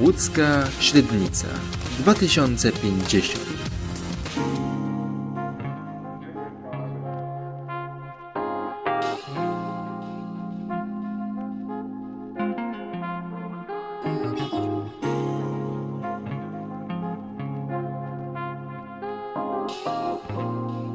Łódzka Średnica 2050 Thank